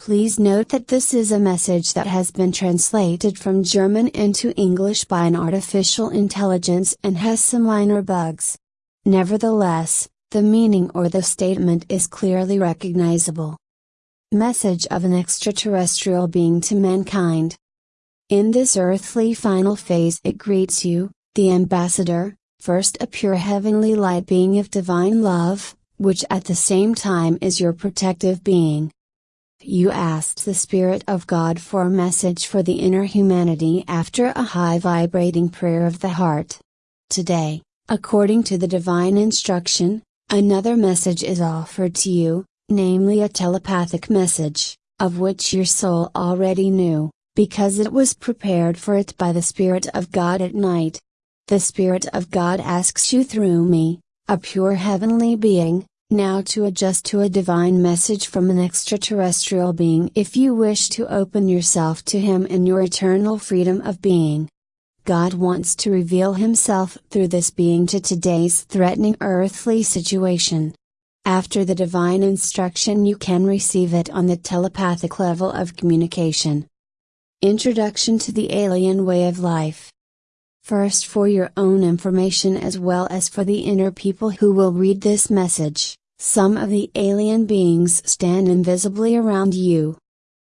Please note that this is a message that has been translated from German into English by an artificial intelligence and has some minor bugs. Nevertheless, the meaning or the statement is clearly recognizable. Message of an extraterrestrial being to mankind. In this earthly final phase, it greets you, the ambassador, first a pure heavenly light being of divine love, which at the same time is your protective being. You asked the Spirit of God for a message for the inner humanity after a high vibrating prayer of the heart. Today, according to the divine instruction, another message is offered to you, namely a telepathic message, of which your soul already knew, because it was prepared for it by the Spirit of God at night. The Spirit of God asks you through me, a pure heavenly being, now to adjust to a divine message from an extraterrestrial being if you wish to open yourself to Him in your eternal freedom of being. God wants to reveal Himself through this being to today's threatening earthly situation. After the divine instruction, you can receive it on the telepathic level of communication. Introduction to the Alien Way of Life. First, for your own information as well as for the inner people who will read this message. Some of the alien beings stand invisibly around you.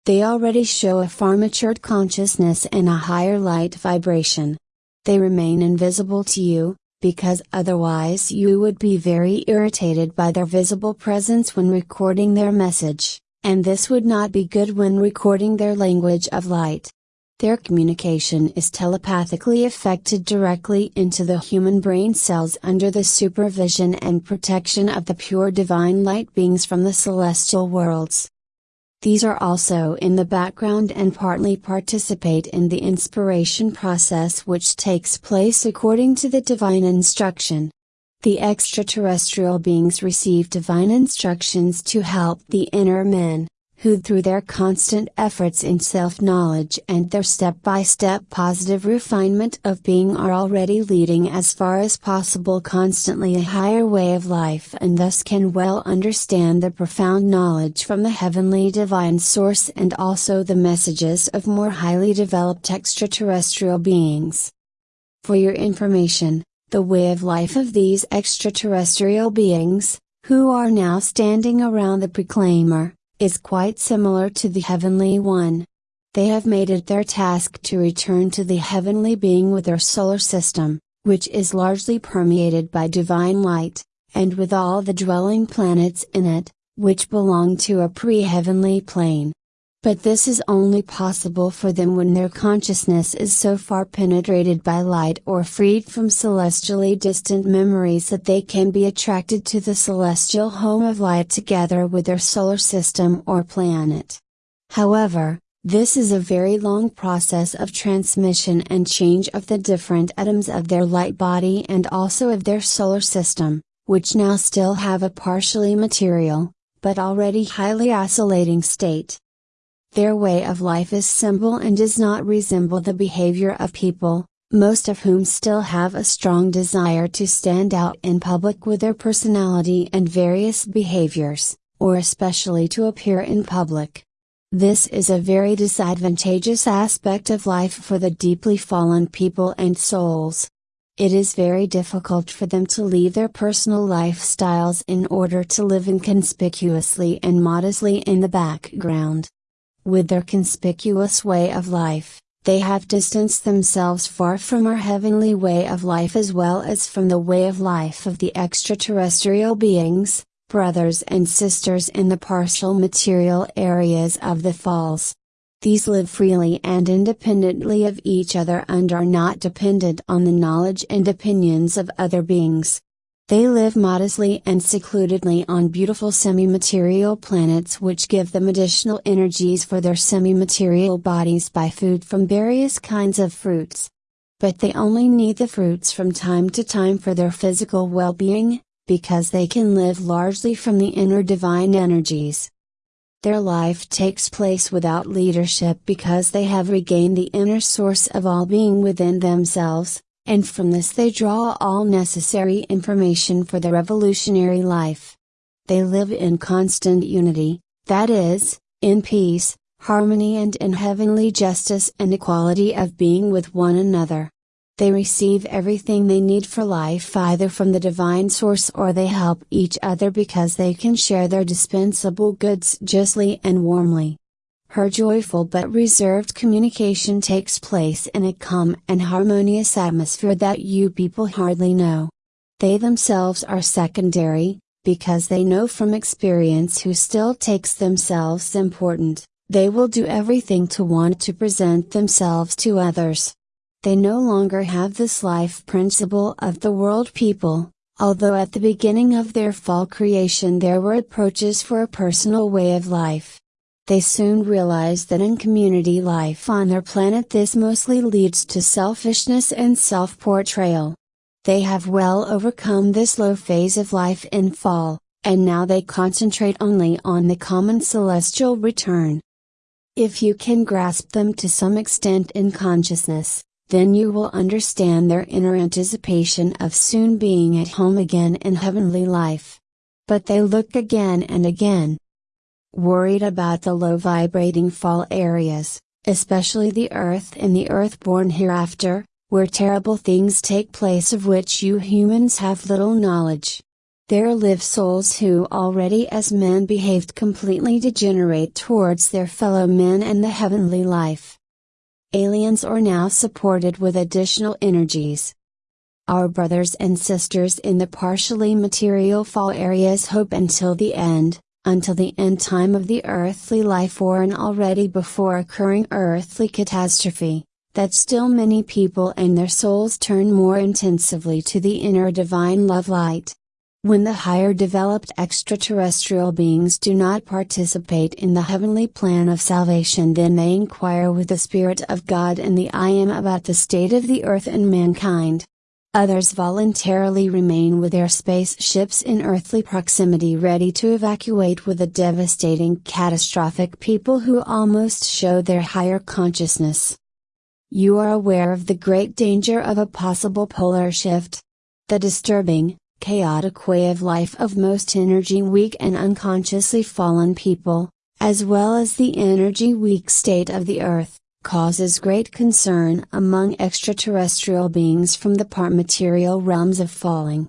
They already show a far matured consciousness and a higher light vibration. They remain invisible to you, because otherwise you would be very irritated by their visible presence when recording their message, and this would not be good when recording their language of light. Their communication is telepathically affected directly into the human brain cells under the supervision and protection of the pure divine light beings from the celestial worlds. These are also in the background and partly participate in the inspiration process which takes place according to the divine instruction. The extraterrestrial beings receive divine instructions to help the inner men, who through their constant efforts in self-knowledge and their step-by-step positive refinement of being are already leading as far as possible constantly a higher way of life and thus can well understand the profound knowledge from the heavenly divine source and also the messages of more highly developed extraterrestrial beings. For your information, the way of life of these extraterrestrial beings, who are now standing around the Proclaimer, is quite similar to the heavenly one. They have made it their task to return to the heavenly being with their solar system, which is largely permeated by divine light, and with all the dwelling planets in it, which belong to a pre heavenly plane. But this is only possible for them when their consciousness is so far penetrated by light or freed from celestially distant memories that they can be attracted to the celestial home of light together with their solar system or planet. However, this is a very long process of transmission and change of the different atoms of their light body and also of their solar system, which now still have a partially material, but already highly oscillating state. Their way of life is simple and does not resemble the behavior of people, most of whom still have a strong desire to stand out in public with their personality and various behaviors, or especially to appear in public. This is a very disadvantageous aspect of life for the deeply fallen people and souls. It is very difficult for them to leave their personal lifestyles in order to live inconspicuously and modestly in the background. With their conspicuous way of life, they have distanced themselves far from our heavenly way of life as well as from the way of life of the extraterrestrial beings, brothers and sisters in the partial material areas of the falls. These live freely and independently of each other and are not dependent on the knowledge and opinions of other beings. They live modestly and secludedly on beautiful semi-material planets which give them additional energies for their semi-material bodies by food from various kinds of fruits. But they only need the fruits from time to time for their physical well-being, because they can live largely from the inner divine energies. Their life takes place without leadership because they have regained the inner source of all being within themselves, and from this they draw all necessary information for the revolutionary life. They live in constant unity, that is, in peace, harmony and in heavenly justice and equality of being with one another. They receive everything they need for life either from the divine source or they help each other because they can share their dispensable goods justly and warmly. Her joyful but reserved communication takes place in a calm and harmonious atmosphere that you people hardly know. They themselves are secondary, because they know from experience who still takes themselves important, they will do everything to want to present themselves to others. They no longer have this life principle of the world people, although at the beginning of their fall creation there were approaches for a personal way of life. They soon realize that in community life on their planet this mostly leads to selfishness and self portrayal. They have well overcome this low phase of life in fall, and now they concentrate only on the common celestial return. If you can grasp them to some extent in consciousness, then you will understand their inner anticipation of soon being at home again in heavenly life. But they look again and again. Worried about the low vibrating fall areas, especially the earth and the earthborn hereafter, where terrible things take place of which you humans have little knowledge. There live souls who already as men behaved completely degenerate towards their fellow men and the heavenly life aliens are now supported with additional energies. Our brothers and sisters in the partially material fall areas hope until the end, until the end time of the earthly life or an already before occurring earthly catastrophe, that still many people and their souls turn more intensively to the inner divine love light. When the higher developed extraterrestrial beings do not participate in the heavenly plan of salvation, then they inquire with the Spirit of God and the I Am about the state of the earth and mankind. Others voluntarily remain with their spaceships in earthly proximity ready to evacuate with a devastating catastrophic people who almost show their higher consciousness. You are aware of the great danger of a possible polar shift. The disturbing, chaotic way of life of most energy weak and unconsciously fallen people, as well as the energy weak state of the Earth, causes great concern among extraterrestrial beings from the part material realms of falling.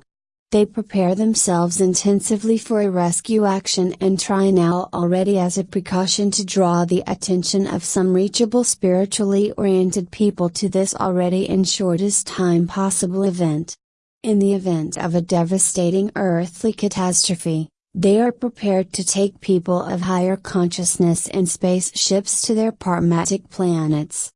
They prepare themselves intensively for a rescue action and try now already as a precaution to draw the attention of some reachable spiritually oriented people to this already in shortest time possible event. In the event of a devastating earthly catastrophe, they are prepared to take people of higher consciousness in spaceships to their parmatic planets.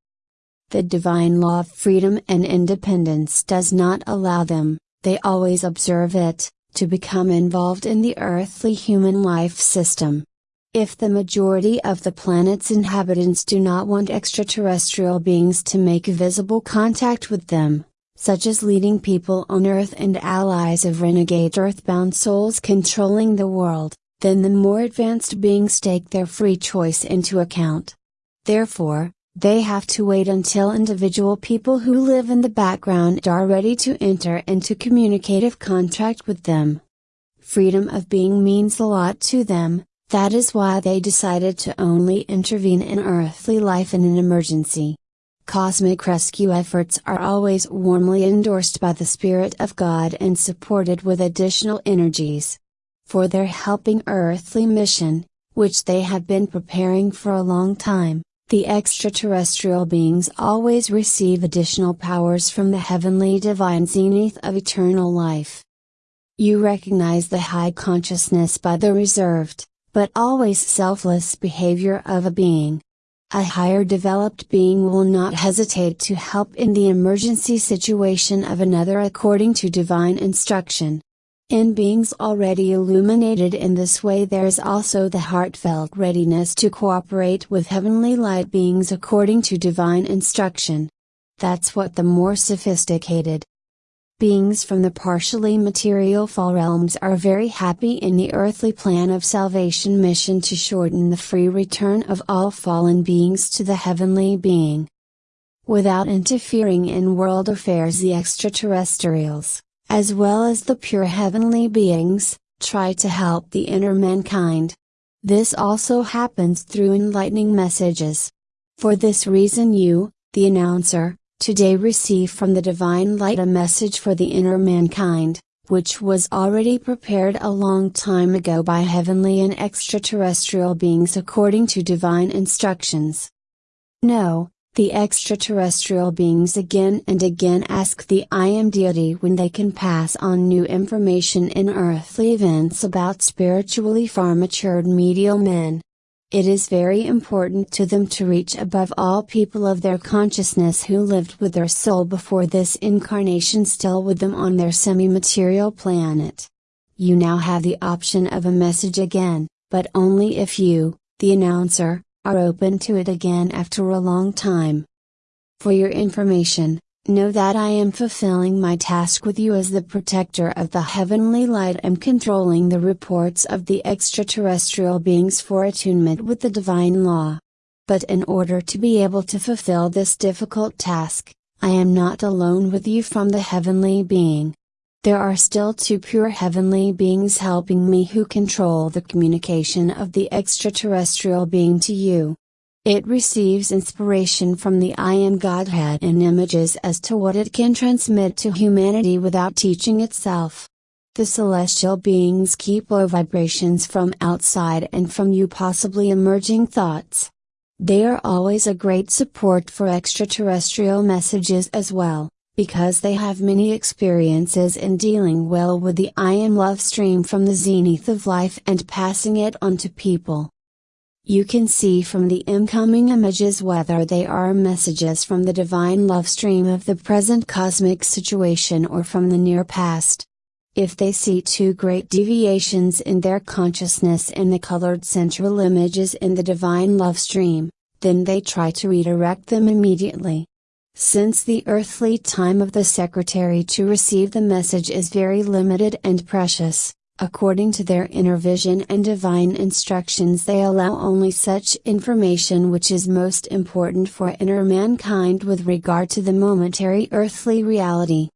The divine law of freedom and independence does not allow them, they always observe it, to become involved in the earthly human life system. If the majority of the planet's inhabitants do not want extraterrestrial beings to make visible contact with them, such as leading people on Earth and allies of renegade earthbound souls controlling the world, then the more advanced beings take their free choice into account. Therefore, they have to wait until individual people who live in the background are ready to enter into communicative contract with them. Freedom of being means a lot to them, that is why they decided to only intervene in earthly life in an emergency. Cosmic rescue efforts are always warmly endorsed by the Spirit of God and supported with additional energies. For their helping earthly mission, which they have been preparing for a long time, the extraterrestrial beings always receive additional powers from the heavenly divine zenith of eternal life. You recognize the high consciousness by the reserved, but always selfless behavior of a being, a higher developed being will not hesitate to help in the emergency situation of another according to divine instruction. In beings already illuminated in this way, there is also the heartfelt readiness to cooperate with heavenly light beings according to divine instruction. That's what the more sophisticated, beings from the partially material fall realms are very happy in the earthly plan of salvation mission to shorten the free return of all fallen beings to the heavenly being. Without interfering in world affairs, the extraterrestrials, as well as the pure heavenly beings, try to help the inner mankind. This also happens through enlightening messages. For this reason you, the announcer, today receive from the Divine Light a message for the inner mankind, which was already prepared a long time ago by heavenly and extraterrestrial beings according to divine instructions. No, the extraterrestrial beings again and again ask the I Am deity when they can pass on new information in earthly events about spiritually far matured medial men. It is very important to them to reach above all people of their consciousness who lived with their soul before this incarnation still with them on their semi-material planet. You now have the option of a message again, but only if you, the announcer, are open to it again after a long time. For your information, Know that I am fulfilling my task with you as the protector of the heavenly light and controlling the reports of the extraterrestrial beings for attunement with the divine law. But in order to be able to fulfill this difficult task, I am not alone with you from the heavenly being. There are still two pure heavenly beings helping me who control the communication of the extraterrestrial being to you. It receives inspiration from the I Am Godhead in images as to what it can transmit to humanity without teaching itself. The celestial beings keep low vibrations from outside and from you possibly emerging thoughts. They are always a great support for extraterrestrial messages as well, because they have many experiences in dealing well with the I Am love stream from the zenith of life and passing it on to people. You can see from the incoming images whether they are messages from the divine love stream of the present cosmic situation or from the near past. If they see two great deviations in their consciousness in the colored central images in the divine love stream, then they try to redirect them immediately. Since the earthly time of the secretary to receive the message is very limited and precious, according to their inner vision and divine instructions they allow only such information which is most important for inner mankind with regard to the momentary earthly reality.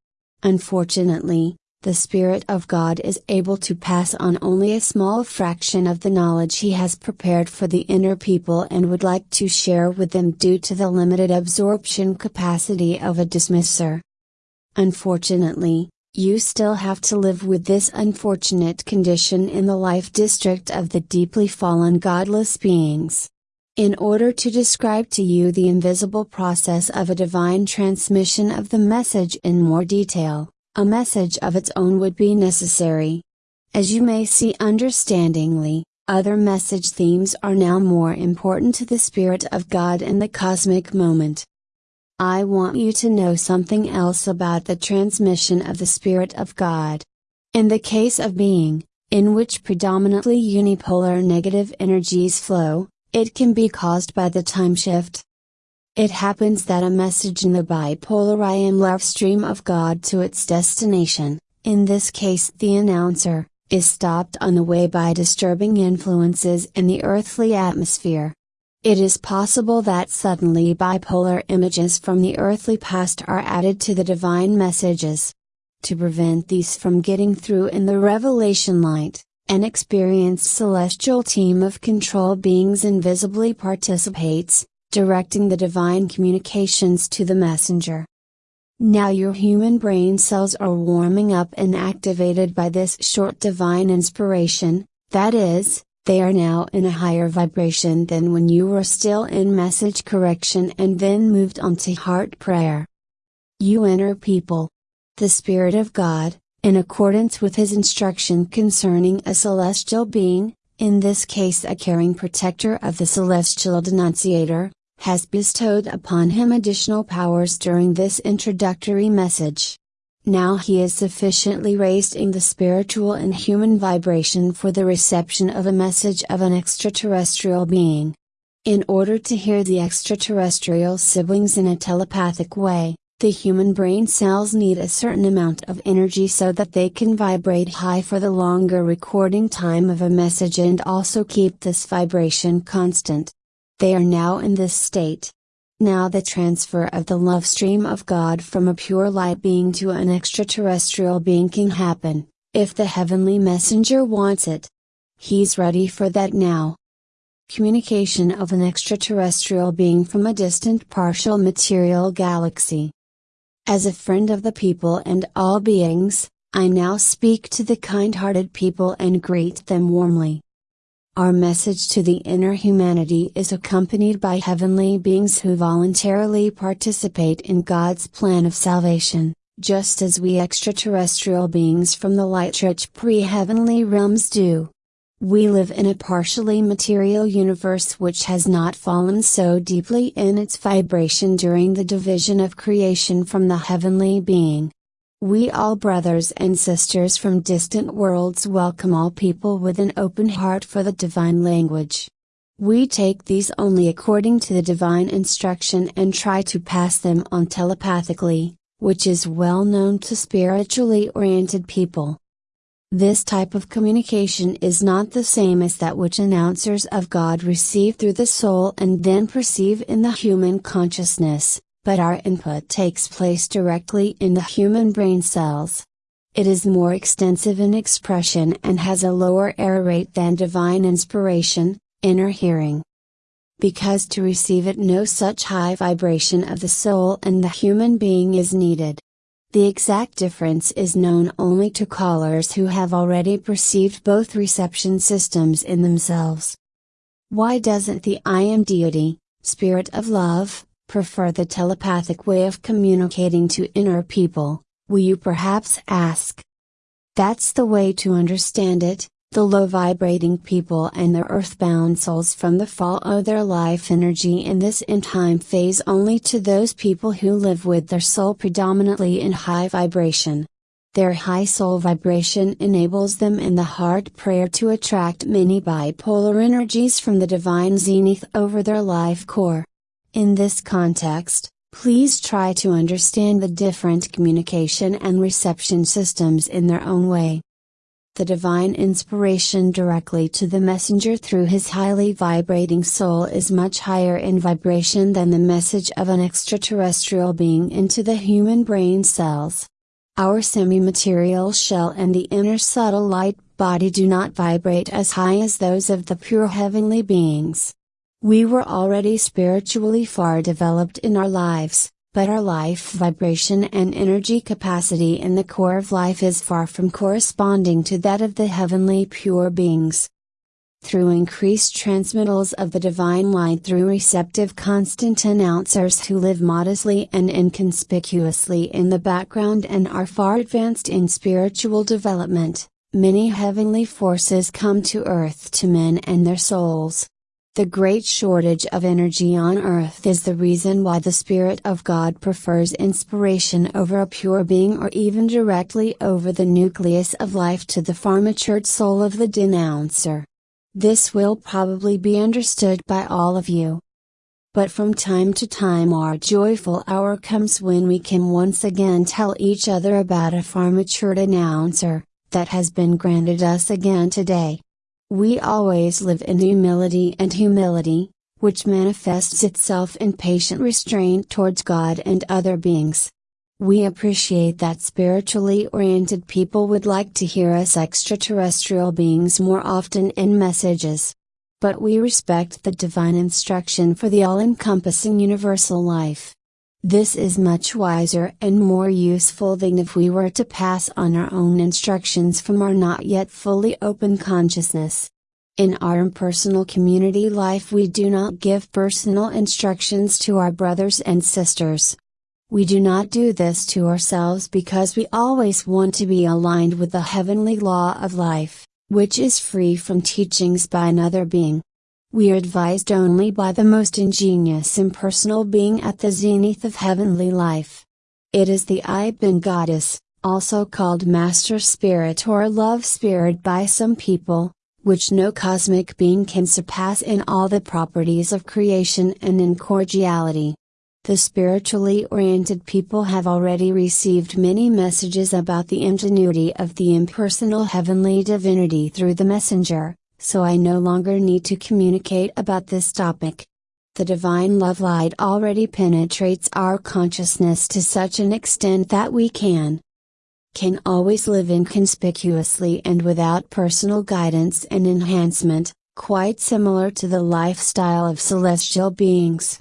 Unfortunately, the Spirit of God is able to pass on only a small fraction of the knowledge He has prepared for the inner people and would like to share with them due to the limited absorption capacity of a dismisser. Unfortunately, you still have to live with this unfortunate condition in the life district of the deeply fallen godless beings. In order to describe to you the invisible process of a divine transmission of the message in more detail, a message of its own would be necessary. As you may see understandingly, other message themes are now more important to the Spirit of God in the cosmic moment. I want you to know something else about the transmission of the Spirit of God. In the case of being, in which predominantly unipolar negative energies flow, it can be caused by the time shift. It happens that a message in the bipolar I am love stream of God to its destination, in this case the announcer, is stopped on the way by disturbing influences in the earthly atmosphere. It is possible that suddenly bipolar images from the earthly past are added to the divine messages. To prevent these from getting through in the revelation light, an experienced celestial team of control beings invisibly participates, directing the divine communications to the messenger. Now your human brain cells are warming up and activated by this short divine inspiration, that is, they are now in a higher vibration than when you were still in message correction and then moved on to heart prayer. You inner people. The Spirit of God, in accordance with His instruction concerning a celestial being, in this case a caring protector of the celestial denunciator, has bestowed upon him additional powers during this introductory message. Now he is sufficiently raised in the spiritual and human vibration for the reception of a message of an extraterrestrial being. In order to hear the extraterrestrial siblings in a telepathic way, the human brain cells need a certain amount of energy so that they can vibrate high for the longer recording time of a message and also keep this vibration constant. They are now in this state. Now the transfer of the love stream of God from a pure light being to an extraterrestrial being can happen, if the heavenly messenger wants it. he's ready for that now. Communication of an extraterrestrial being from a distant partial material galaxy. As a friend of the people and all beings, I now speak to the kind hearted people and greet them warmly. Our message to the inner humanity is accompanied by heavenly beings who voluntarily participate in God's plan of salvation, just as we extraterrestrial beings from the light rich pre heavenly realms do. We live in a partially material universe which has not fallen so deeply in its vibration during the division of creation from the heavenly being. We all brothers and sisters from distant worlds welcome all people with an open heart for the divine language. We take these only according to the divine instruction and try to pass them on telepathically, which is well known to spiritually oriented people. This type of communication is not the same as that which announcers of God receive through the soul and then perceive in the human consciousness, but our input takes place directly in the human brain cells. It is more extensive in expression and has a lower error rate than divine inspiration, inner hearing. Because to receive it no such high vibration of the soul and the human being is needed. The exact difference is known only to callers who have already perceived both reception systems in themselves. Why doesn't the I am deity, spirit of love, prefer the telepathic way of communicating to inner people, will you perhaps ask? That's the way to understand it, the low vibrating people and their earthbound souls from the fall owe their life energy in this in time phase only to those people who live with their soul predominantly in high vibration. Their high soul vibration enables them in the heart prayer to attract many bipolar energies from the divine zenith over their life core. In this context, please try to understand the different communication and reception systems in their own way the divine inspiration directly to the messenger through his highly vibrating soul is much higher in vibration than the message of an extraterrestrial being into the human brain cells. Our semi-material shell and the inner subtle light body do not vibrate as high as those of the pure heavenly beings. We were already spiritually far developed in our lives, but our life vibration and energy capacity in the core of life is far from corresponding to that of the heavenly pure beings. Through increased transmittals of the divine light through receptive constant announcers who live modestly and inconspicuously in the background and are far advanced in spiritual development, many heavenly forces come to earth to men and their souls. The great shortage of energy on earth is the reason why the Spirit of God prefers inspiration over a pure being or even directly over the nucleus of life to the far matured soul of the denouncer. This will probably be understood by all of you. But from time to time our joyful hour comes when we can once again tell each other about a far matured announcer, that has been granted us again today. We always live in humility and humility, which manifests itself in patient restraint towards God and other beings. We appreciate that spiritually oriented people would like to hear us extraterrestrial beings more often in messages. But we respect the divine instruction for the all encompassing universal life. This is much wiser and more useful than if we were to pass on our own instructions from our not yet fully open consciousness. In our impersonal community life, we do not give personal instructions to our brothers and sisters. We do not do this to ourselves because we always want to be aligned with the heavenly law of life, which is free from teachings by another being. We are advised only by the most ingenious impersonal being at the zenith of heavenly life. It is the I Goddess, also called Master Spirit or Love Spirit by some people, which no cosmic being can surpass in all the properties of creation and in cordiality. The spiritually oriented people have already received many messages about the ingenuity of the impersonal heavenly divinity through the messenger, so I no longer need to communicate about this topic. The divine love light already penetrates our consciousness to such an extent that we can can always live inconspicuously and without personal guidance and enhancement, quite similar to the lifestyle of celestial beings.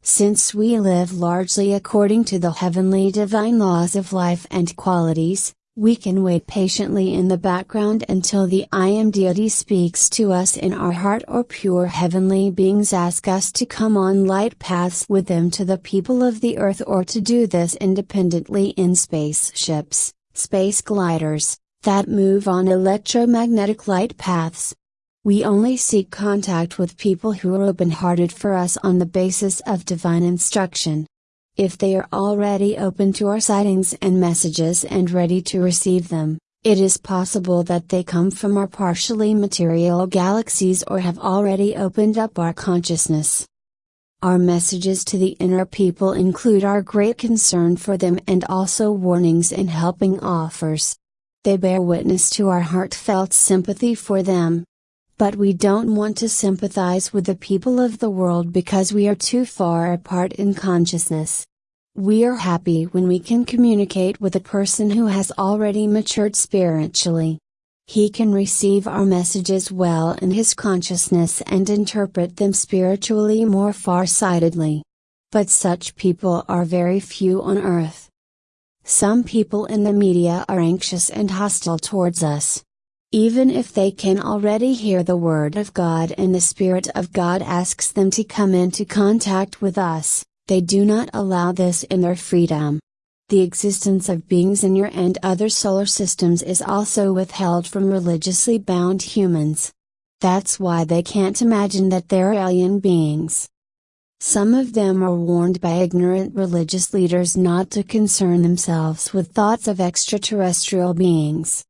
Since we live largely according to the heavenly divine laws of life and qualities, we can wait patiently in the background until the I Am deity speaks to us in our heart or pure heavenly beings ask us to come on light paths with them to the people of the earth or to do this independently in spaceships, space gliders, that move on electromagnetic light paths. We only seek contact with people who are open hearted for us on the basis of divine instruction. If they are already open to our sightings and messages and ready to receive them, it is possible that they come from our partially material galaxies or have already opened up our consciousness. Our messages to the inner people include our great concern for them and also warnings and helping offers. They bear witness to our heartfelt sympathy for them. But we don't want to sympathize with the people of the world because we are too far apart in consciousness. We are happy when we can communicate with a person who has already matured spiritually. He can receive our messages well in his consciousness and interpret them spiritually more far-sightedly. But such people are very few on earth. Some people in the media are anxious and hostile towards us. Even if they can already hear the Word of God and the Spirit of God asks them to come into contact with us, they do not allow this in their freedom. The existence of beings in your and other solar systems is also withheld from religiously bound humans. That's why they can't imagine that they're alien beings. Some of them are warned by ignorant religious leaders not to concern themselves with thoughts of extraterrestrial beings.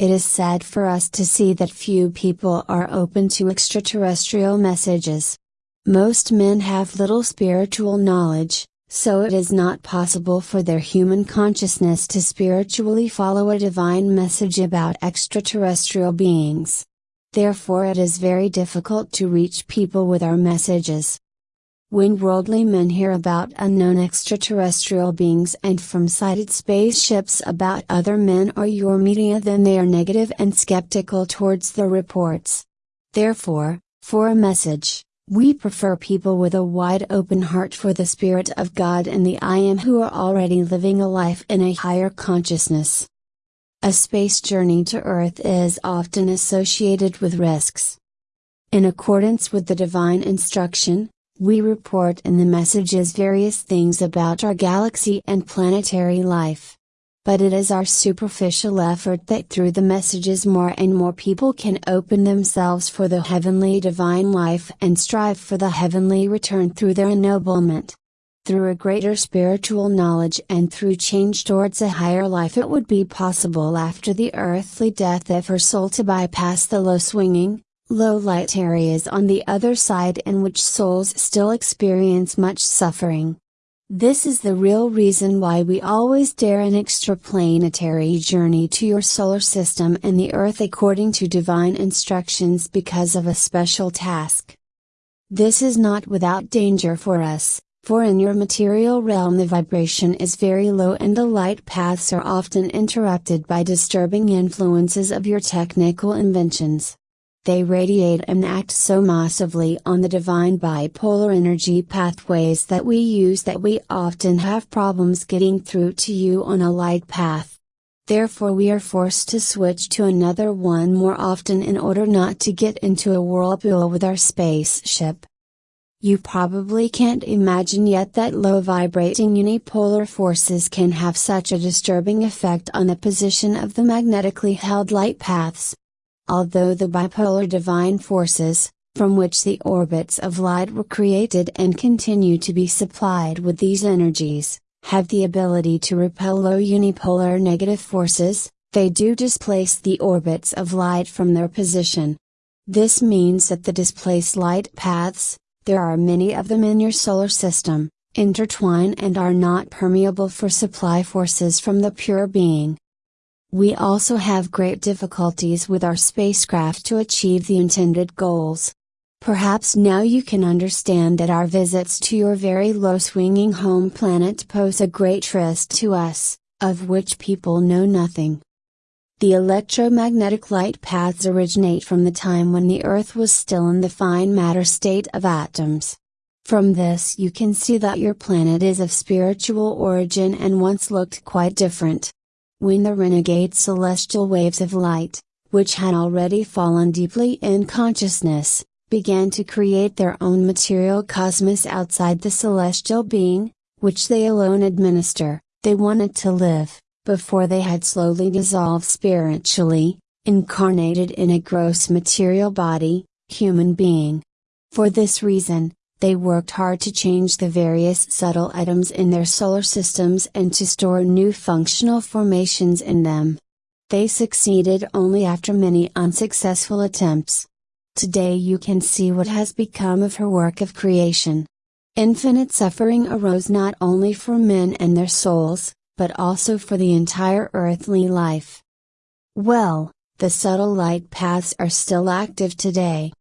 It is sad for us to see that few people are open to extraterrestrial messages. Most men have little spiritual knowledge, so it is not possible for their human consciousness to spiritually follow a divine message about extraterrestrial beings. Therefore, it is very difficult to reach people with our messages. When worldly men hear about unknown extraterrestrial beings and from sighted spaceships about other men or your media, then they are negative and skeptical towards the reports. Therefore, for a message, we prefer people with a wide open heart for the Spirit of God and the I Am who are already living a life in a higher consciousness. A space journey to Earth is often associated with risks. In accordance with the divine instruction, we report in the messages various things about our galaxy and planetary life but it is our superficial effort that through the messages more and more people can open themselves for the heavenly divine life and strive for the heavenly return through their ennoblement. Through a greater spiritual knowledge and through change towards a higher life, it would be possible after the earthly death of her soul to bypass the low swinging, low light areas on the other side in which souls still experience much suffering. This is the real reason why we always dare an extraplanetary journey to your solar system and the Earth according to divine instructions because of a special task. This is not without danger for us, for in your material realm the vibration is very low and the light paths are often interrupted by disturbing influences of your technical inventions. They radiate and act so massively on the divine bipolar energy pathways that we use that we often have problems getting through to you on a light path. Therefore, we are forced to switch to another one more often in order not to get into a whirlpool with our spaceship. You probably can't imagine yet that low vibrating unipolar forces can have such a disturbing effect on the position of the magnetically held light paths, although the bipolar divine forces, from which the orbits of light were created and continue to be supplied with these energies, have the ability to repel low unipolar negative forces, they do displace the orbits of light from their position. This means that the displaced light paths, there are many of them in your solar system, intertwine and are not permeable for supply forces from the pure being, we also have great difficulties with our spacecraft to achieve the intended goals. Perhaps now you can understand that our visits to your very low swinging home planet pose a great risk to us, of which people know nothing. The electromagnetic light paths originate from the time when the Earth was still in the fine matter state of atoms. From this you can see that your planet is of spiritual origin and once looked quite different. When the renegade celestial waves of light, which had already fallen deeply in consciousness, began to create their own material cosmos outside the celestial being, which they alone administer, they wanted to live before they had slowly dissolved spiritually, incarnated in a gross material body, human being. For this reason, they worked hard to change the various subtle atoms in their solar systems and to store new functional formations in them. They succeeded only after many unsuccessful attempts. Today you can see what has become of her work of creation. Infinite suffering arose not only for men and their souls, but also for the entire earthly life. Well, the subtle light paths are still active today.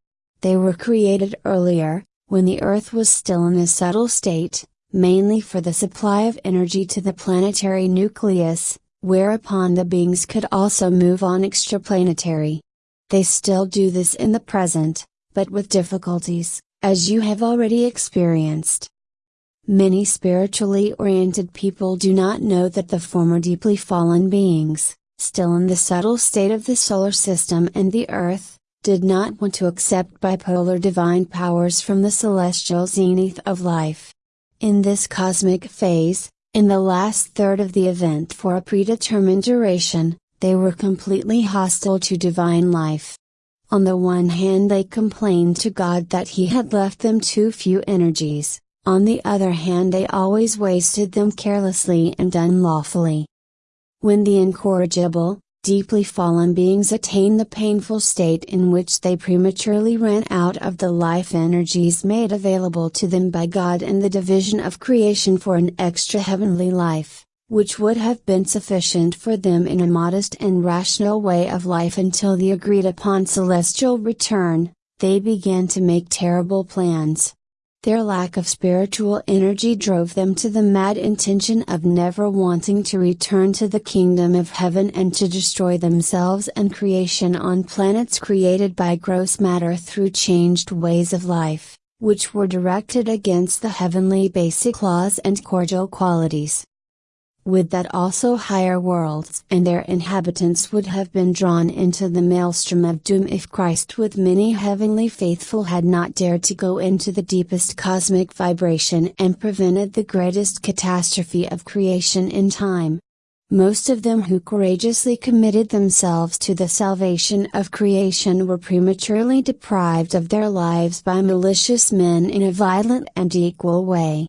They were created earlier, when the Earth was still in a subtle state, mainly for the supply of energy to the planetary nucleus, whereupon the beings could also move on extraplanetary. They still do this in the present, but with difficulties, as you have already experienced. Many spiritually oriented people do not know that the former deeply fallen beings, still in the subtle state of the solar system and the earth, did not want to accept bipolar divine powers from the celestial zenith of life. In this cosmic phase, in the last third of the event for a predetermined duration, they were completely hostile to divine life. On the one hand, they complained to God that He had left them too few energies, on the other hand they always wasted them carelessly and unlawfully. When the incorrigible, deeply fallen beings attain the painful state in which they prematurely ran out of the life energies made available to them by God in the division of creation for an extra heavenly life, which would have been sufficient for them in a modest and rational way of life until the agreed upon celestial return, they began to make terrible plans. Their lack of spiritual energy drove them to the mad intention of never wanting to return to the kingdom of heaven and to destroy themselves and creation on planets created by gross matter through changed ways of life, which were directed against the heavenly basic laws and cordial qualities. Would that also higher worlds and their inhabitants would have been drawn into the maelstrom of doom if Christ with many heavenly faithful had not dared to go into the deepest cosmic vibration and prevented the greatest catastrophe of creation in time. Most of them who courageously committed themselves to the salvation of creation were prematurely deprived of their lives by malicious men in a violent and equal way.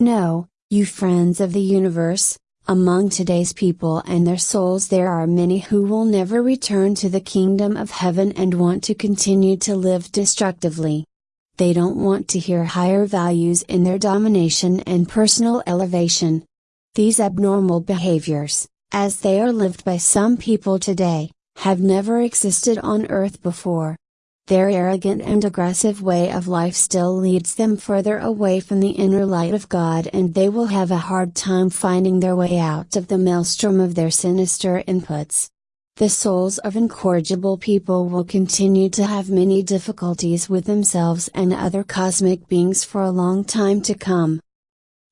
No, you friends of the universe, among today's people and their souls there are many who will never return to the kingdom of heaven and want to continue to live destructively. They don't want to hear higher values in their domination and personal elevation. These abnormal behaviors, as they are lived by some people today, have never existed on earth before. Their arrogant and aggressive way of life still leads them further away from the inner light of God and they will have a hard time finding their way out of the maelstrom of their sinister inputs. The souls of incorrigible people will continue to have many difficulties with themselves and other cosmic beings for a long time to come.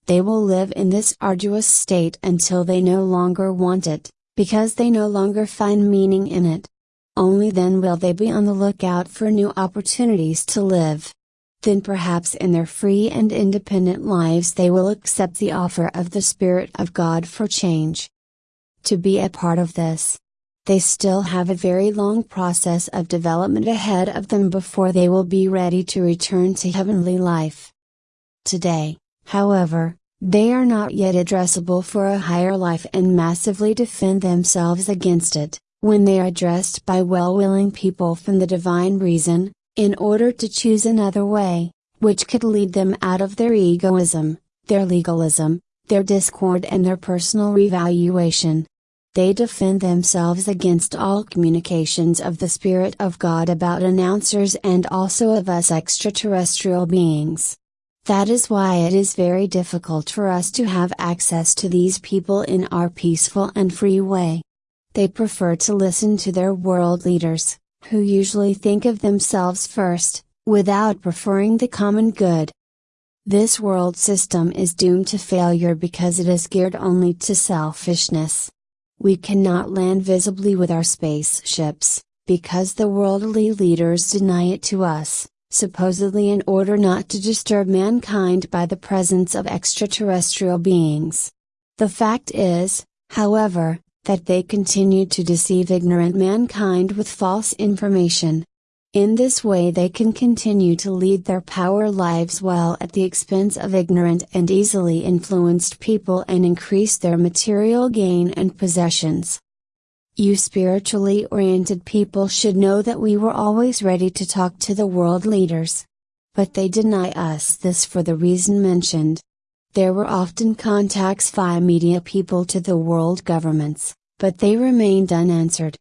They will live in this arduous state until they no longer want it, because they no longer find meaning in it. Only then will they be on the lookout for new opportunities to live. Then perhaps in their free and independent lives they will accept the offer of the Spirit of God for change. To be a part of this, they still have a very long process of development ahead of them before they will be ready to return to heavenly life. Today, however, they are not yet addressable for a higher life and massively defend themselves against it when they are addressed by well willing people from the divine reason, in order to choose another way, which could lead them out of their egoism, their legalism, their discord and their personal revaluation. They defend themselves against all communications of the Spirit of God about announcers and also of us extraterrestrial beings. That is why it is very difficult for us to have access to these people in our peaceful and free way. They prefer to listen to their world leaders, who usually think of themselves first, without preferring the common good. This world system is doomed to failure because it is geared only to selfishness. We cannot land visibly with our spaceships, because the worldly leaders deny it to us, supposedly in order not to disturb mankind by the presence of extraterrestrial beings. The fact is, however, that they continue to deceive ignorant mankind with false information, in this way they can continue to lead their power lives well at the expense of ignorant and easily influenced people and increase their material gain and possessions. You spiritually oriented people should know that we were always ready to talk to the world leaders. But they deny us this for the reason mentioned. There were often contacts via media people to the world governments, but they remained unanswered.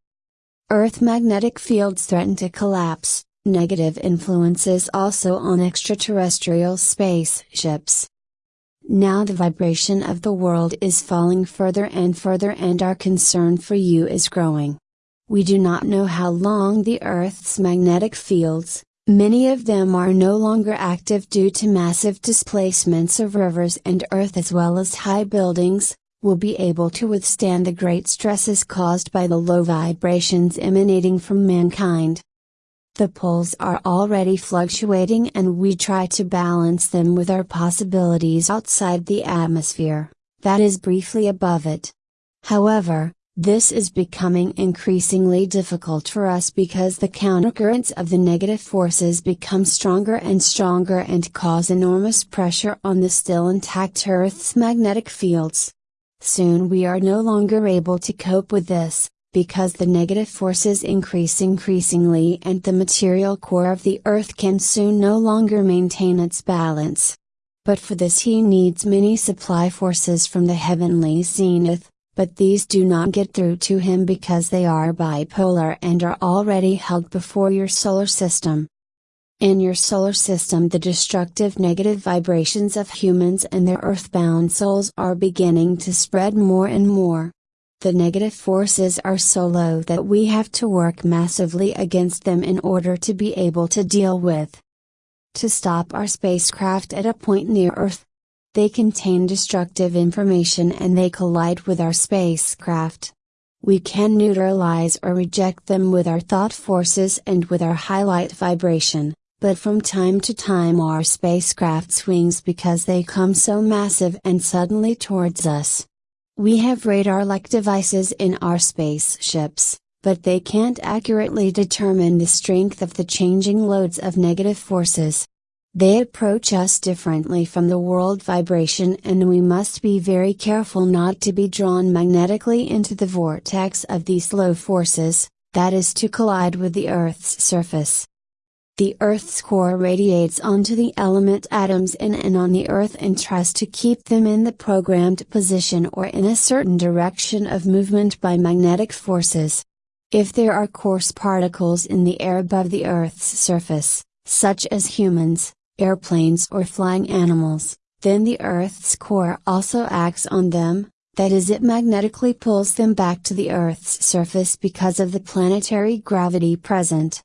Earth magnetic fields threaten to collapse, negative influences also on extraterrestrial spaceships. Now the vibration of the world is falling further and further and our concern for you is growing. We do not know how long the Earth's magnetic fields, many of them are no longer active due to massive displacements of rivers and earth as well as high buildings, will be able to withstand the great stresses caused by the low vibrations emanating from mankind. The poles are already fluctuating and we try to balance them with our possibilities outside the atmosphere, that is briefly above it. However, this is becoming increasingly difficult for us because the countercurrents of the negative forces become stronger and stronger and cause enormous pressure on the still intact Earth's magnetic fields. Soon we are no longer able to cope with this, because the negative forces increase increasingly and the material core of the earth can soon no longer maintain its balance. But for this he needs many supply forces from the heavenly zenith, but these do not get through to him because they are bipolar and are already held before your solar system. In your solar system, the destructive negative vibrations of humans and their earthbound souls are beginning to spread more and more. The negative forces are so low that we have to work massively against them in order to be able to deal with. To stop our spacecraft at a point near Earth. They contain destructive information and they collide with our spacecraft. We can neutralize or reject them with our thought forces and with our highlight vibration but from time to time our spacecraft swings because they come so massive and suddenly towards us. We have radar-like devices in our spaceships, but they can't accurately determine the strength of the changing loads of negative forces. They approach us differently from the world vibration and we must be very careful not to be drawn magnetically into the vortex of these low forces, that is to collide with the Earth's surface. The Earth's core radiates onto the element atoms in and on the Earth and tries to keep them in the programmed position or in a certain direction of movement by magnetic forces. If there are coarse particles in the air above the Earth's surface, such as humans, airplanes or flying animals, then the Earth's core also acts on them, that is it magnetically pulls them back to the Earth's surface because of the planetary gravity present.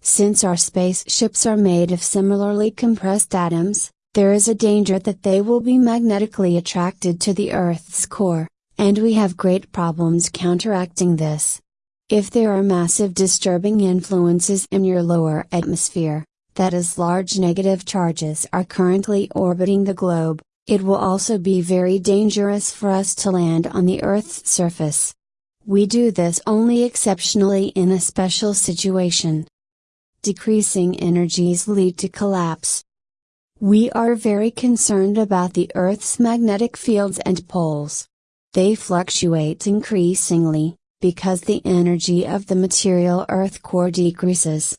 Since our spaceships are made of similarly compressed atoms, there is a danger that they will be magnetically attracted to the Earth's core, and we have great problems counteracting this. If there are massive disturbing influences in your lower atmosphere, that is large negative charges are currently orbiting the globe, it will also be very dangerous for us to land on the Earth's surface. We do this only exceptionally in a special situation decreasing energies lead to collapse. We are very concerned about the Earth's magnetic fields and poles. They fluctuate increasingly, because the energy of the material Earth core decreases.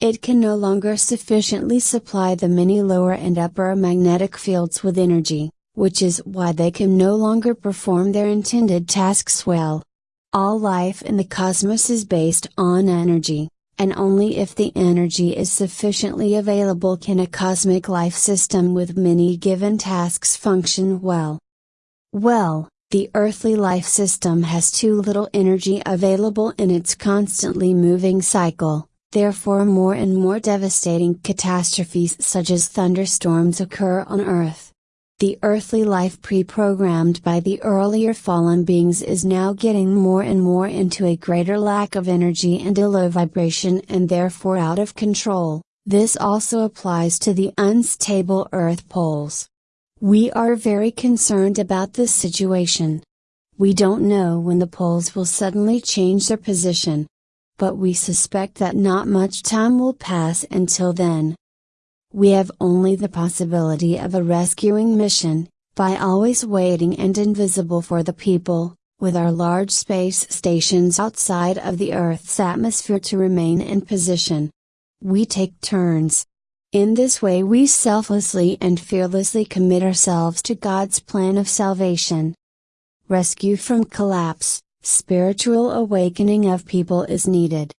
It can no longer sufficiently supply the many lower and upper magnetic fields with energy, which is why they can no longer perform their intended tasks well. All life in the cosmos is based on energy, and only if the energy is sufficiently available can a cosmic life system with many given tasks function well. Well, the earthly life system has too little energy available in its constantly moving cycle, therefore more and more devastating catastrophes such as thunderstorms occur on Earth. The earthly life pre-programmed by the earlier fallen beings is now getting more and more into a greater lack of energy and a low vibration and therefore out of control. This also applies to the unstable Earth poles. We are very concerned about this situation. We don't know when the poles will suddenly change their position. But we suspect that not much time will pass until then. We have only the possibility of a rescuing mission, by always waiting and invisible for the people, with our large space stations outside of the Earth's atmosphere to remain in position. We take turns. In this way, we selflessly and fearlessly commit ourselves to God's plan of salvation. Rescue from collapse, spiritual awakening of people is needed.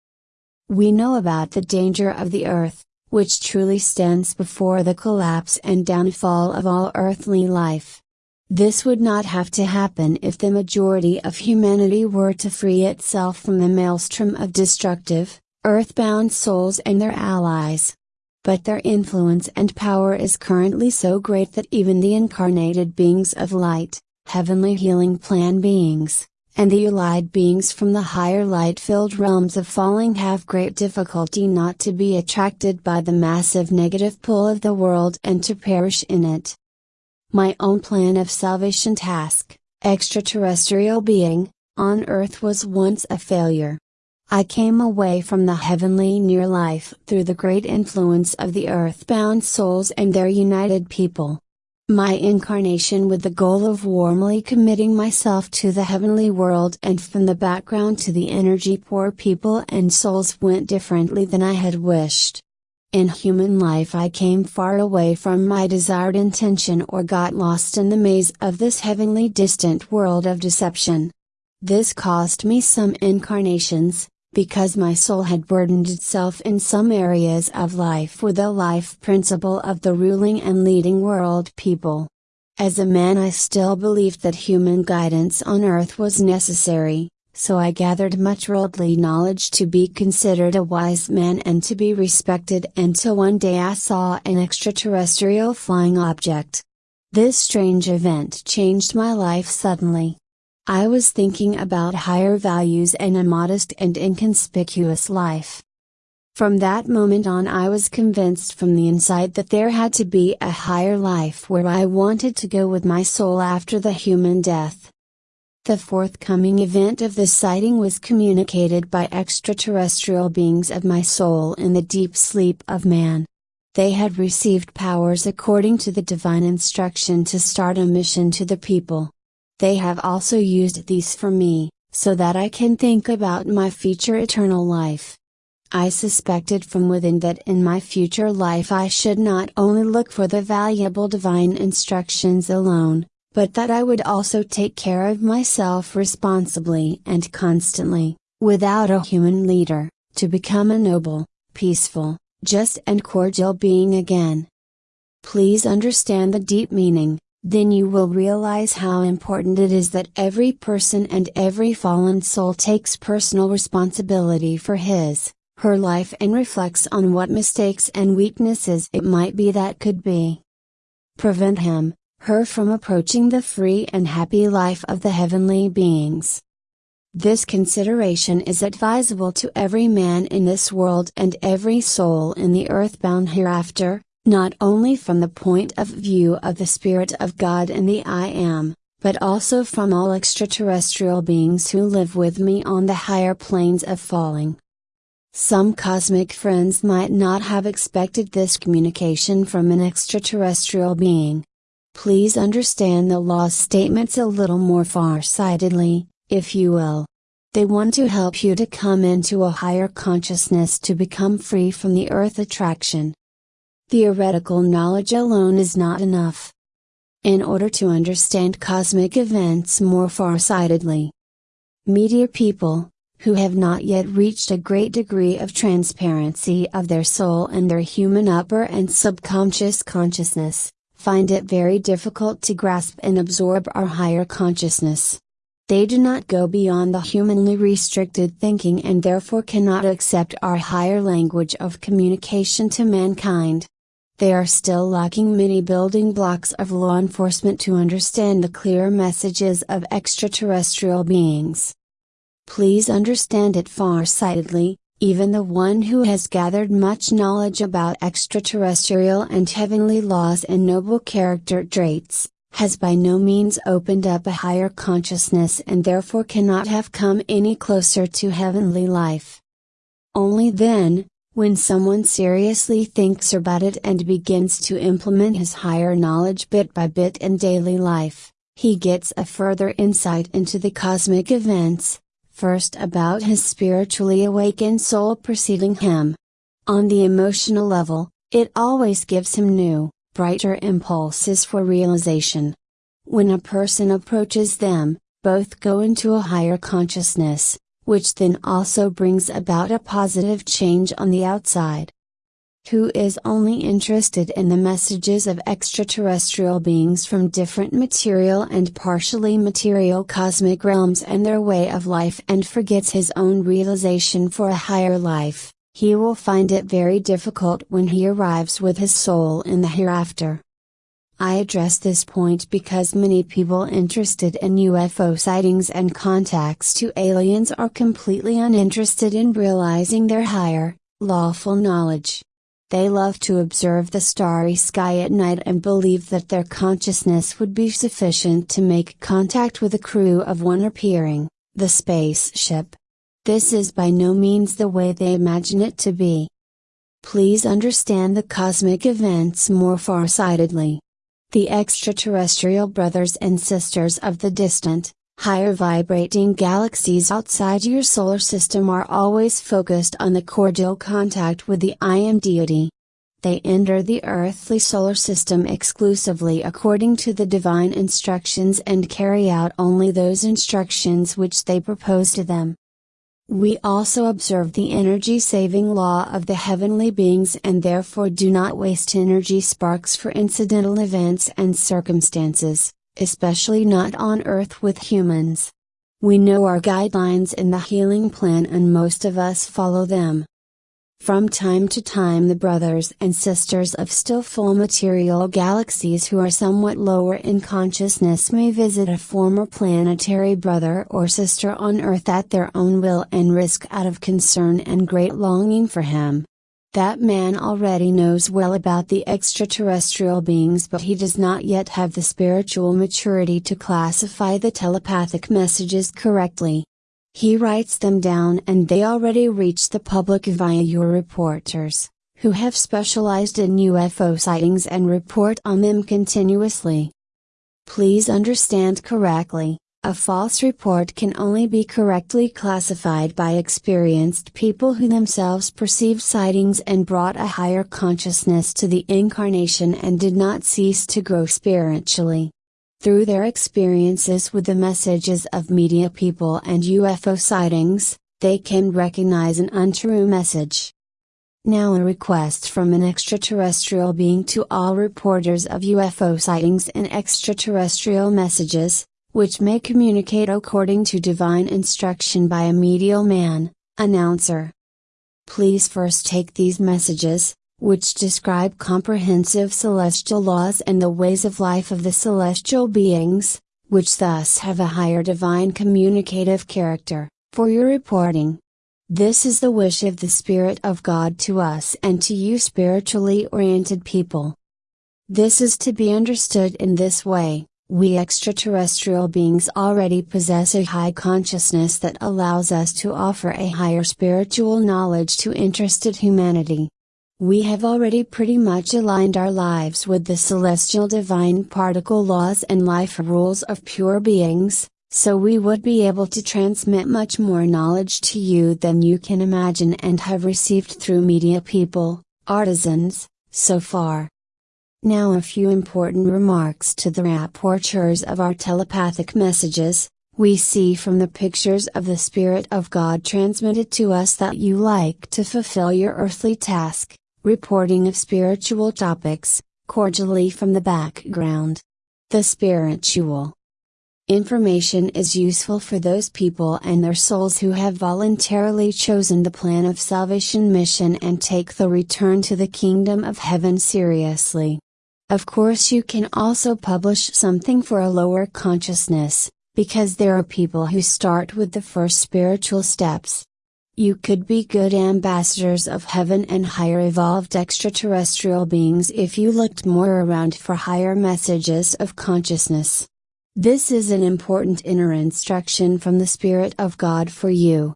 We know about the danger of the earth, which truly stands before the collapse and downfall of all earthly life. This would not have to happen if the majority of humanity were to free itself from the maelstrom of destructive, earthbound souls and their allies. But their influence and power is currently so great that even the incarnated beings of light, heavenly healing plan beings, and the allied beings from the higher light filled realms of falling have great difficulty not to be attracted by the massive negative pull of the world and to perish in it. My own plan of salvation task, extraterrestrial being, on earth was once a failure. I came away from the heavenly near life through the great influence of the earthbound souls and their united people my incarnation with the goal of warmly committing myself to the heavenly world and from the background to the energy poor people and souls went differently than I had wished. In human life I came far away from my desired intention or got lost in the maze of this heavenly distant world of deception. This cost me some incarnations, because my soul had burdened itself in some areas of life with the life principle of the ruling and leading world people. As a man, I still believed that human guidance on earth was necessary, so I gathered much worldly knowledge to be considered a wise man and to be respected until one day I saw an extraterrestrial flying object. This strange event changed my life suddenly. I was thinking about higher values and a modest and inconspicuous life. From that moment on, I was convinced from the inside that there had to be a higher life where I wanted to go with my soul after the human death. The forthcoming event of this sighting was communicated by extraterrestrial beings of my soul in the deep sleep of man. They had received powers according to the divine instruction to start a mission to the people. They have also used these for me, so that I can think about my future eternal life. I suspected from within that in my future life I should not only look for the valuable divine instructions alone, but that I would also take care of myself responsibly and constantly, without a human leader, to become a noble, peaceful, just and cordial being again. Please understand the deep meaning, then you will realize how important it is that every person and every fallen soul takes personal responsibility for his, her life and reflects on what mistakes and weaknesses it might be that could be. Prevent him, her from approaching the free and happy life of the heavenly beings. This consideration is advisable to every man in this world and every soul in the earthbound hereafter, not only from the point of view of the Spirit of God and the I Am, but also from all extraterrestrial beings who live with me on the higher planes of falling. Some cosmic friends might not have expected this communication from an extraterrestrial being. Please understand the law's statements a little more far-sightedly, if you will. They want to help you to come into a higher consciousness to become free from the earth attraction. Theoretical knowledge alone is not enough. In order to understand cosmic events more farsightedly, meteor people, who have not yet reached a great degree of transparency of their soul and their human upper and subconscious consciousness, find it very difficult to grasp and absorb our higher consciousness. They do not go beyond the humanly restricted thinking and therefore cannot accept our higher language of communication to mankind. They are still lacking many building blocks of law enforcement to understand the clear messages of extraterrestrial beings. Please understand it far-sightedly, even the one who has gathered much knowledge about extraterrestrial and heavenly laws and noble character traits, has by no means opened up a higher consciousness and therefore cannot have come any closer to heavenly life. Only then, when someone seriously thinks about it and begins to implement his higher knowledge bit by bit in daily life, he gets a further insight into the cosmic events, first about his spiritually awakened soul preceding him. On the emotional level, it always gives him new, brighter impulses for realization. When a person approaches them, both go into a higher consciousness, which then also brings about a positive change on the outside who is only interested in the messages of extraterrestrial beings from different material and partially material cosmic realms and their way of life and forgets his own realization for a higher life, he will find it very difficult when he arrives with his soul in the hereafter. I address this point because many people interested in UFO sightings and contacts to aliens are completely uninterested in realizing their higher, lawful knowledge. They love to observe the starry sky at night and believe that their consciousness would be sufficient to make contact with a crew of one appearing, the spaceship. This is by no means the way they imagine it to be. Please understand the cosmic events more far-sightedly. The extraterrestrial brothers and sisters of the distant, higher vibrating galaxies outside your solar system are always focused on the cordial contact with the I Am deity. They enter the earthly solar system exclusively according to the divine instructions and carry out only those instructions which they propose to them. We also observe the energy saving law of the heavenly beings and therefore do not waste energy sparks for incidental events and circumstances especially not on Earth with humans. We know our guidelines in the healing plan and most of us follow them. From time to time the brothers and sisters of still full material galaxies who are somewhat lower in consciousness may visit a former planetary brother or sister on Earth at their own will and risk out of concern and great longing for him. That man already knows well about the extraterrestrial beings but he does not yet have the spiritual maturity to classify the telepathic messages correctly. He writes them down and they already reach the public via your reporters, who have specialized in UFO sightings and report on them continuously. Please understand correctly, a false report can only be correctly classified by experienced people who themselves perceived sightings and brought a higher consciousness to the incarnation and did not cease to grow spiritually. Through their experiences with the messages of media people and UFO sightings, they can recognize an untrue message. Now a request from an extraterrestrial being to all reporters of UFO sightings and extraterrestrial messages, which may communicate according to divine instruction by a medial man, announcer. Please first take these messages, which describe comprehensive celestial laws and the ways of life of the celestial beings, which thus have a higher divine communicative character, for your reporting. This is the wish of the Spirit of God to us and to you spiritually oriented people. This is to be understood in this way. We extraterrestrial beings already possess a high consciousness that allows us to offer a higher spiritual knowledge to interested humanity. We have already pretty much aligned our lives with the celestial divine particle laws and life rules of pure beings, so we would be able to transmit much more knowledge to you than you can imagine and have received through media people, artisans, so far. Now a few important remarks to the rapporteurs of our telepathic messages, We see from the pictures of the Spirit of God transmitted to us that you like to fulfill your earthly task, reporting of spiritual topics, cordially from the background. The spiritual information is useful for those people and their souls who have voluntarily chosen the plan of salvation mission and take the return to the kingdom of heaven seriously. Of course, you can also publish something for a lower consciousness, because there are people who start with the first spiritual steps. You could be good ambassadors of heaven and higher evolved extraterrestrial beings if you looked more around for higher messages of consciousness. This is an important inner instruction from the Spirit of God for you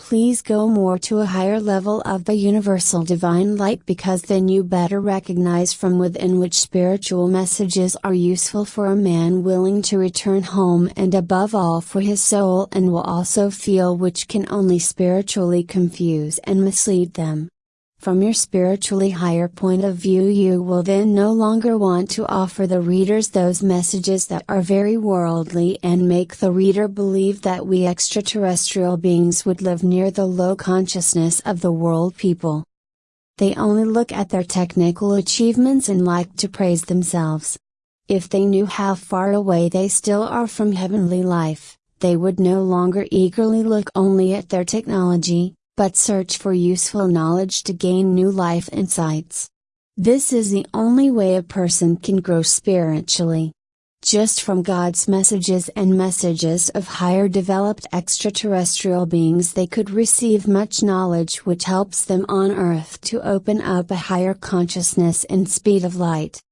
please go more to a higher level of the universal divine light because then you better recognize from within which spiritual messages are useful for a man willing to return home and above all for his soul and will also feel which can only spiritually confuse and mislead them. From your spiritually higher point of view, you will then no longer want to offer the readers those messages that are very worldly and make the reader believe that we extraterrestrial beings would live near the low consciousness of the world people. They only look at their technical achievements and like to praise themselves. If they knew how far away they still are from heavenly life, they would no longer eagerly look only at their technology, but search for useful knowledge to gain new life insights. This is the only way a person can grow spiritually. Just from God's messages and messages of higher developed extraterrestrial beings, they could receive much knowledge which helps them on earth to open up a higher consciousness and speed of light.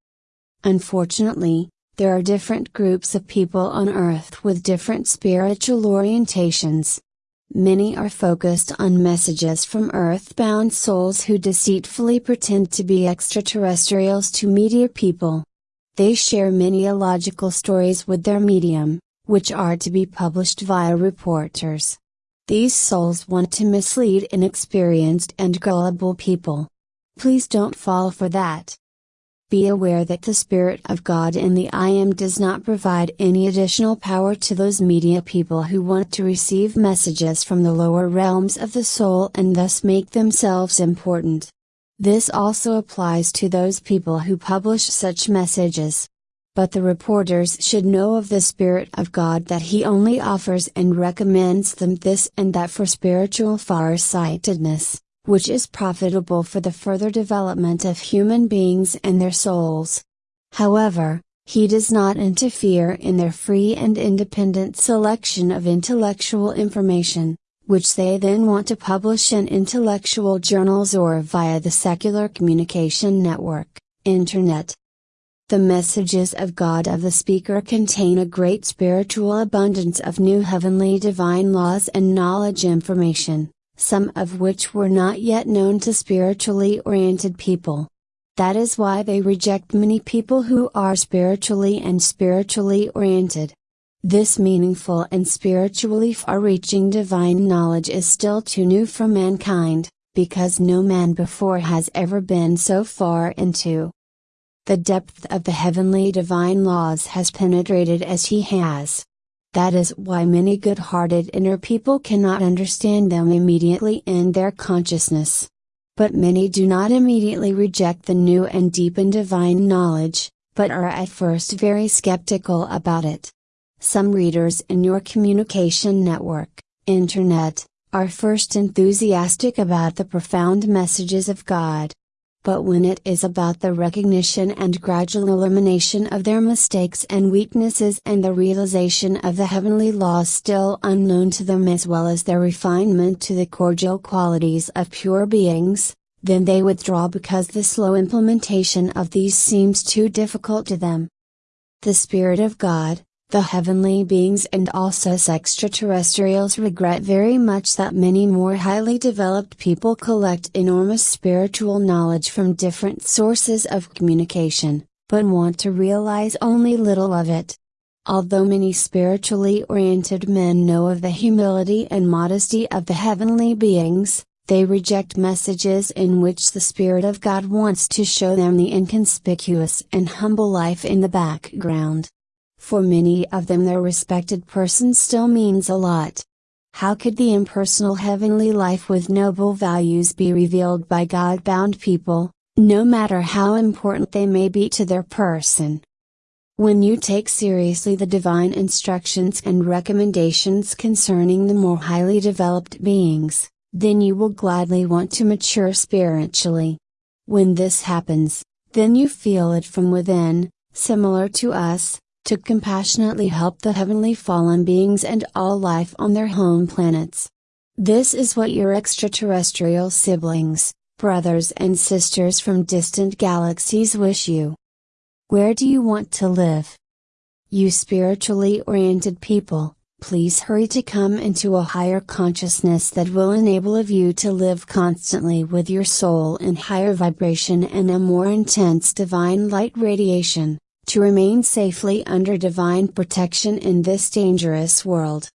Unfortunately, there are different groups of people on earth with different spiritual orientations. Many are focused on messages from earthbound souls who deceitfully pretend to be extraterrestrials to media people. They share many illogical stories with their medium, which are to be published via reporters. These souls want to mislead inexperienced and gullible people. Please don't fall for that. Be aware that the Spirit of God in the I Am does not provide any additional power to those media people who want to receive messages from the lower realms of the soul and thus make themselves important. This also applies to those people who publish such messages. But the reporters should know of the Spirit of God that He only offers and recommends them this and that for spiritual far-sightedness which is profitable for the further development of human beings and their souls. However, he does not interfere in their free and independent selection of intellectual information, which they then want to publish in intellectual journals or via the secular communication network, Internet. The messages of God of the speaker contain a great spiritual abundance of new heavenly divine laws and knowledge information some of which were not yet known to spiritually oriented people. That is why they reject many people who are spiritually and spiritually oriented. This meaningful and spiritually far reaching divine knowledge is still too new for mankind, because no man before has ever been so far into the depth of the heavenly divine laws has penetrated as he has. That is why many good hearted inner people cannot understand them immediately in their consciousness. But many do not immediately reject the new and deep and divine knowledge, but are at first very skeptical about it. Some readers in your communication network, Internet, are first enthusiastic about the profound messages of God, but when it is about the recognition and gradual elimination of their mistakes and weaknesses and the realization of the heavenly laws still unknown to them as well as their refinement to the cordial qualities of pure beings, then they withdraw because the slow implementation of these seems too difficult to them. The Spirit of God, the heavenly beings and also extraterrestrials regret very much that many more highly developed people collect enormous spiritual knowledge from different sources of communication, but want to realize only little of it. Although many spiritually oriented men know of the humility and modesty of the heavenly beings, they reject messages in which the Spirit of God wants to show them the inconspicuous and humble life in the background. For many of them their respected person still means a lot. How could the impersonal heavenly life with noble values be revealed by God bound people, no matter how important they may be to their person? When you take seriously the divine instructions and recommendations concerning the more highly developed beings, then you will gladly want to mature spiritually. When this happens, then you feel it from within, similar to us, to compassionately help the heavenly fallen beings and all life on their home planets. This is what your extraterrestrial siblings, brothers and sisters from distant galaxies wish you. Where do you want to live? You spiritually oriented people, please hurry to come into a higher consciousness that will enable of you to live constantly with your soul in higher vibration and a more intense divine light radiation, to remain safely under divine protection in this dangerous world.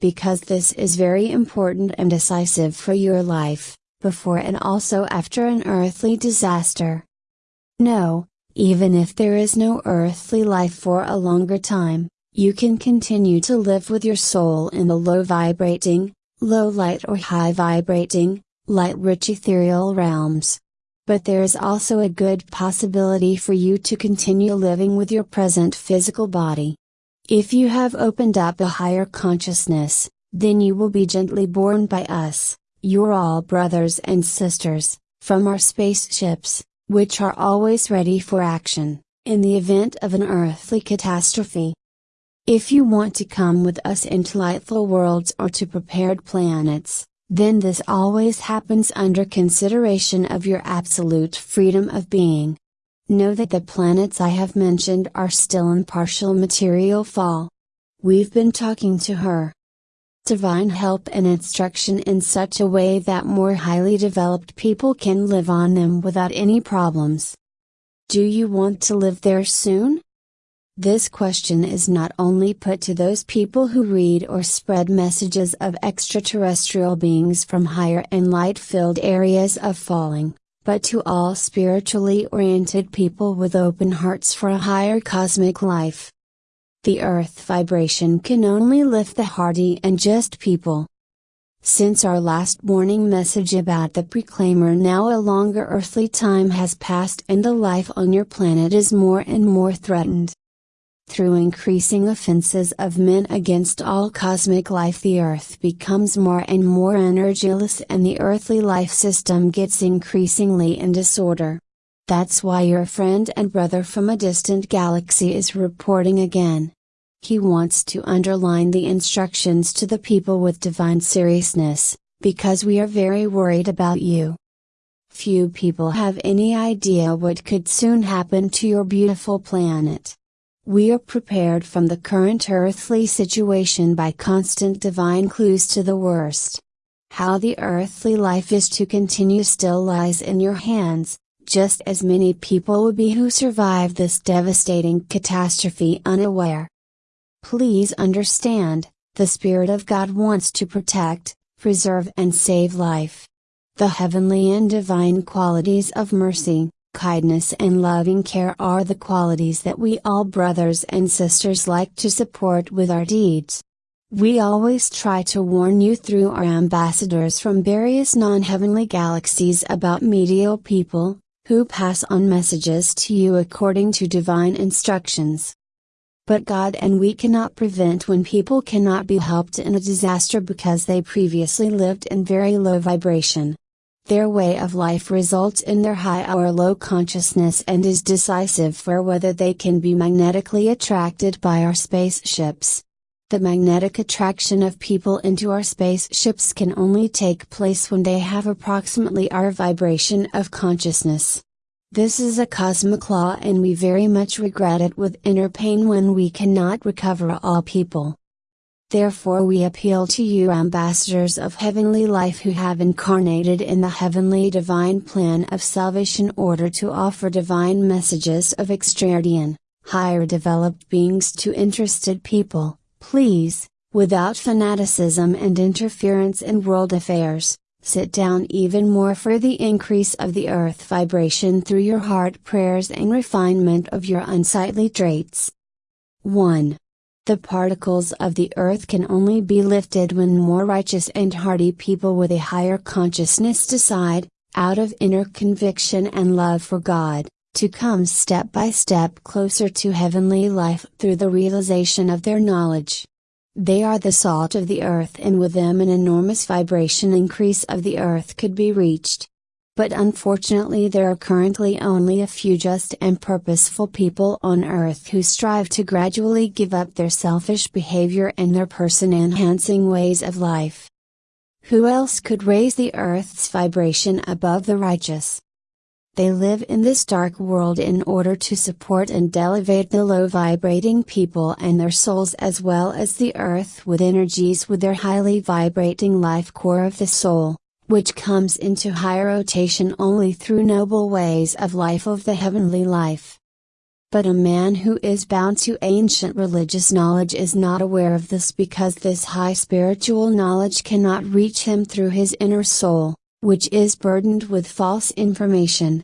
Because this is very important and decisive for your life, before and also after an earthly disaster. No, even if there is no earthly life for a longer time, you can continue to live with your soul in the low vibrating, low light or high vibrating, light rich ethereal realms. But there is also a good possibility for you to continue living with your present physical body. If you have opened up a higher consciousness, then you will be gently borne by us, your all brothers and sisters, from our spaceships, which are always ready for action, in the event of an earthly catastrophe. If you want to come with us into lightful worlds or to prepared planets, then this always happens under consideration of your absolute freedom of being. Know that the planets I have mentioned are still in partial material fall. We've been talking to her, divine help and instruction in such a way that more highly developed people can live on them without any problems. Do you want to live there soon? This question is not only put to those people who read or spread messages of extraterrestrial beings from higher and light filled areas of falling, but to all spiritually oriented people with open hearts for a higher cosmic life. The earth vibration can only lift the hardy and just people. Since our last warning message about the proclaimer now a longer earthly time has passed and the life on your planet is more and more threatened. Through increasing offenses of men against all cosmic life the earth becomes more and more energyless and the earthly life system gets increasingly in disorder. That's why your friend and brother from a distant galaxy is reporting again. He wants to underline the instructions to the people with divine seriousness, because we are very worried about you. Few people have any idea what could soon happen to your beautiful planet. We are prepared from the current earthly situation by constant divine clues to the worst. How the earthly life is to continue still lies in your hands, just as many people would be who survive this devastating catastrophe unaware. Please understand, the Spirit of God wants to protect, preserve and save life. The heavenly and divine qualities of mercy, kindness and loving care are the qualities that we all brothers and sisters like to support with our deeds. We always try to warn you through our ambassadors from various non-heavenly galaxies about medial people, who pass on messages to you according to divine instructions. But God and we cannot prevent when people cannot be helped in a disaster because they previously lived in very low vibration. Their way of life results in their high or low consciousness and is decisive for whether they can be magnetically attracted by our spaceships. The magnetic attraction of people into our spaceships can only take place when they have approximately our vibration of consciousness. This is a cosmic law and we very much regret it with inner pain when we cannot recover all people. Therefore we appeal to you ambassadors of heavenly life who have incarnated in the heavenly divine plan of salvation order to offer divine messages of extraordinary, higher developed beings to interested people, please, without fanaticism and interference in world affairs, Sit down even more for the increase of the earth vibration through your heart prayers and refinement of your unsightly traits. 1. The particles of the earth can only be lifted when more righteous and hardy people with a higher consciousness decide, out of inner conviction and love for God, to come step by step closer to heavenly life through the realization of their knowledge. They are the salt of the earth and with them an enormous vibration increase of the earth could be reached. But unfortunately there are currently only a few just and purposeful people on earth who strive to gradually give up their selfish behavior and their person enhancing ways of life. Who else could raise the earth's vibration above the righteous? They live in this dark world in order to support and elevate the low vibrating people and their souls as well as the earth with energies with their highly vibrating life core of the soul, which comes into higher rotation only through noble ways of life of the heavenly life. But a man who is bound to ancient religious knowledge is not aware of this because this high spiritual knowledge cannot reach him through his inner soul which is burdened with false information.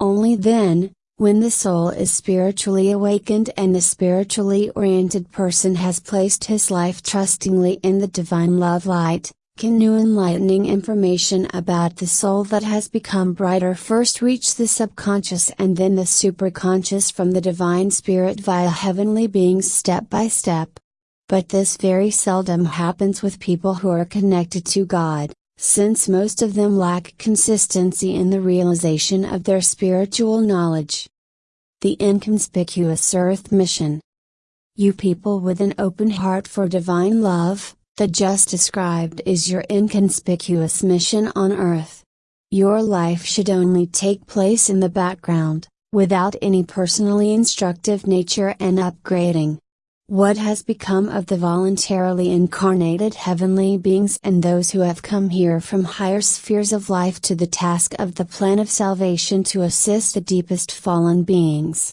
Only then, when the soul is spiritually awakened and the spiritually oriented person has placed his life trustingly in the divine love light, can new enlightening information about the soul that has become brighter first reach the subconscious and then the superconscious from the divine spirit via heavenly beings step by step. But this very seldom happens with people who are connected to God since most of them lack consistency in the realization of their spiritual knowledge. The Inconspicuous Earth Mission You people with an open heart for divine love, the just described is your inconspicuous mission on earth. Your life should only take place in the background, without any personally instructive nature and upgrading. What has become of the voluntarily incarnated heavenly beings and those who have come here from higher spheres of life to the task of the plan of salvation to assist the deepest fallen beings?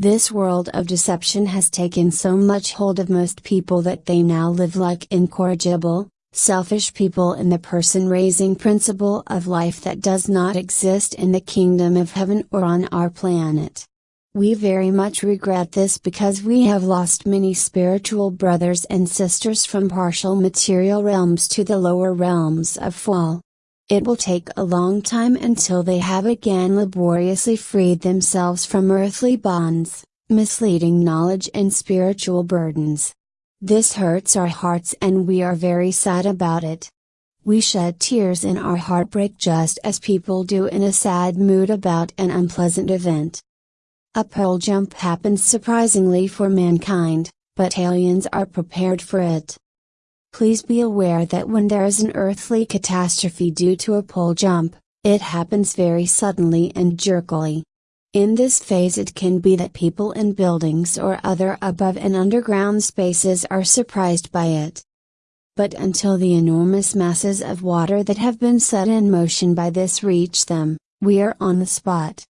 This world of deception has taken so much hold of most people that they now live like incorrigible, selfish people in the person raising principle of life that does not exist in the kingdom of heaven or on our planet. We very much regret this because we have lost many spiritual brothers and sisters from partial material realms to the lower realms of fall. It will take a long time until they have again laboriously freed themselves from earthly bonds, misleading knowledge and spiritual burdens. This hurts our hearts and we are very sad about it. We shed tears in our heartbreak just as people do in a sad mood about an unpleasant event. A pole jump happens surprisingly for mankind, but aliens are prepared for it. Please be aware that when there is an earthly catastrophe due to a pole jump, it happens very suddenly and jerkily. In this phase, it can be that people in buildings or other above and underground spaces are surprised by it. But until the enormous masses of water that have been set in motion by this reach them, we are on the spot.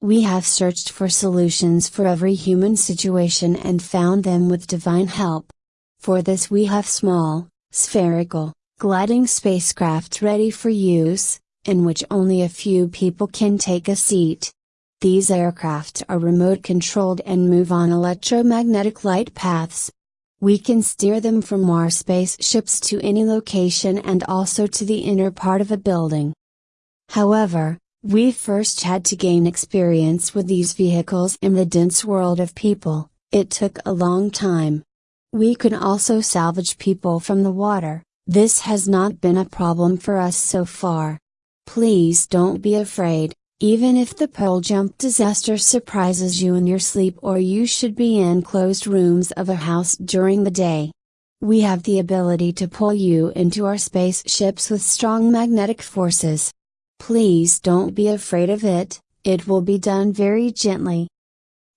We have searched for solutions for every human situation and found them with divine help. For this we have small, spherical, gliding spacecraft ready for use, in which only a few people can take a seat. These aircraft are remote controlled and move on electromagnetic light paths. We can steer them from our spaceships to any location and also to the inner part of a building. However, we first had to gain experience with these vehicles in the dense world of people, it took a long time. We can also salvage people from the water, this has not been a problem for us so far. Please don't be afraid, even if the pole jump disaster surprises you in your sleep or you should be in closed rooms of a house during the day. We have the ability to pull you into our spaceships with strong magnetic forces. Please don't be afraid of it, it will be done very gently.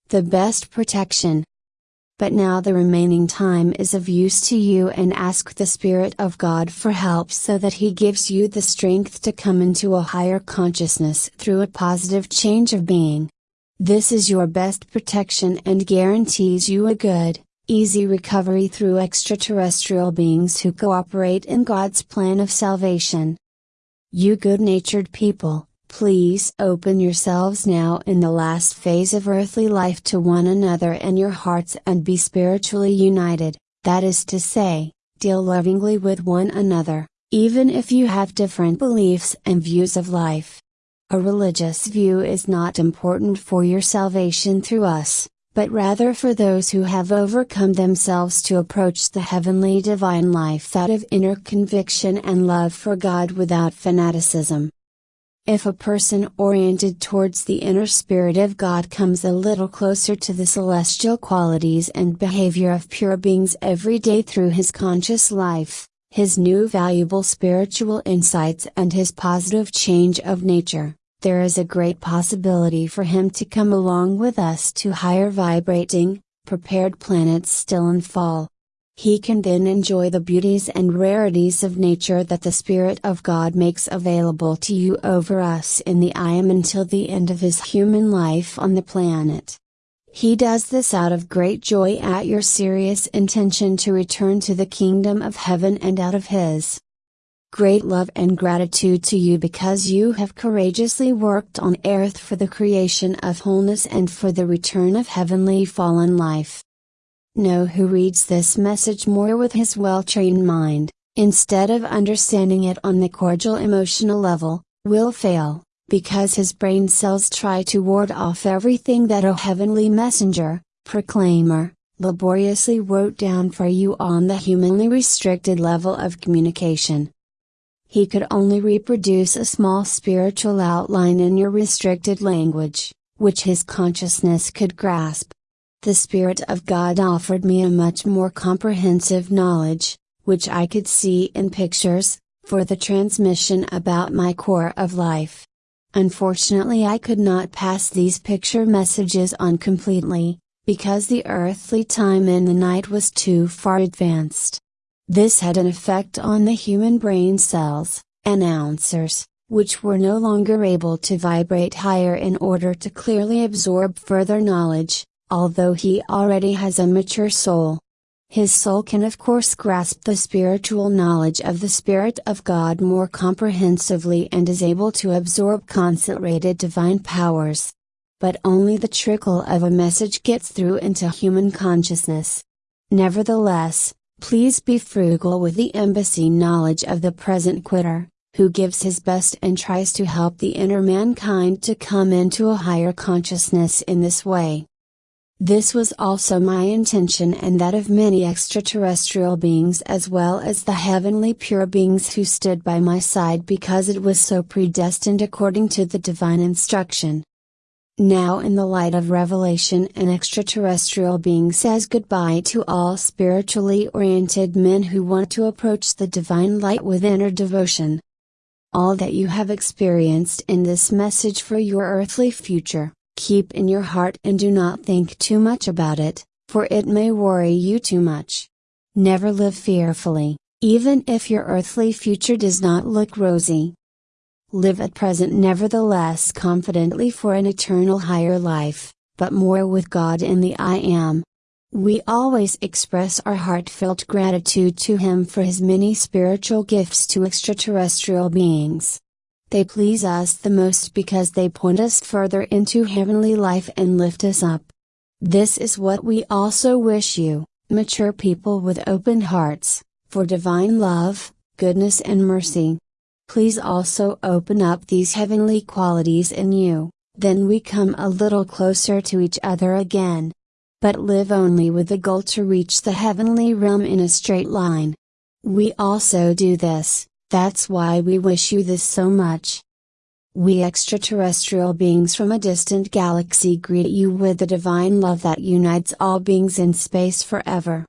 The best protection. But now the remaining time is of use to you and ask the Spirit of God for help so that He gives you the strength to come into a higher consciousness through a positive change of being. This is your best protection and guarantees you a good, easy recovery through extraterrestrial beings who cooperate in God's plan of salvation. You good natured people, Please open yourselves now in the last phase of earthly life to one another in your hearts and be spiritually united, that is to say, deal lovingly with one another, even if you have different beliefs and views of life. A religious view is not important for your salvation through us, but rather for those who have overcome themselves to approach the heavenly divine life out of inner conviction and love for God without fanaticism. If a person oriented towards the inner spirit of God comes a little closer to the celestial qualities and behavior of pure beings every day through his conscious life, his new valuable spiritual insights and his positive change of nature, there is a great possibility for him to come along with us to higher vibrating, prepared planets still in fall. He can then enjoy the beauties and rarities of nature that the Spirit of God makes available to you over us in the I am until the end of his human life on the planet. He does this out of great joy at your serious intention to return to the kingdom of heaven and out of his great love and gratitude to you because you have courageously worked on earth for the creation of wholeness and for the return of heavenly fallen life know who reads this message more with his well trained mind, instead of understanding it on the cordial emotional level, will fail, because his brain cells try to ward off everything that a heavenly messenger, proclaimer, laboriously wrote down for you on the humanly restricted level of communication. He could only reproduce a small spiritual outline in your restricted language, which his consciousness could grasp the Spirit of God offered me a much more comprehensive knowledge, which I could see in pictures, for the transmission about my core of life. Unfortunately, I could not pass these picture messages on completely, because the earthly time in the night was too far advanced. This had an effect on the human brain cells, and announcers, which were no longer able to vibrate higher in order to clearly absorb further knowledge, although he already has a mature soul. His soul can of course grasp the spiritual knowledge of the Spirit of God more comprehensively and is able to absorb concentrated divine powers. But only the trickle of a message gets through into human consciousness. Nevertheless, please be frugal with the embassy knowledge of the present quitter, who gives his best and tries to help the inner mankind to come into a higher consciousness in this way. This was also my intention and that of many extraterrestrial beings as well as the heavenly pure beings who stood by my side because it was so predestined according to the divine instruction. Now in the light of revelation an extraterrestrial being says goodbye to all spiritually oriented men who want to approach the divine light with inner devotion. All that you have experienced in this message for your earthly future keep in your heart and do not think too much about it, for it may worry you too much. Never live fearfully, even if your earthly future does not look rosy. Live at present nevertheless confidently for an eternal higher life, but more with God in the I Am. We always express our heartfelt gratitude to Him for His many spiritual gifts to extraterrestrial beings. They please us the most because they point us further into heavenly life and lift us up. This is what we also wish you, mature people with open hearts, for divine love, goodness and mercy. Please also open up these heavenly qualities in you, then we come a little closer to each other again. But live only with the goal to reach the heavenly realm in a straight line. We also do this, that's why we wish you this so much. We extraterrestrial beings from a distant galaxy greet you with the divine love that unites all beings in space forever.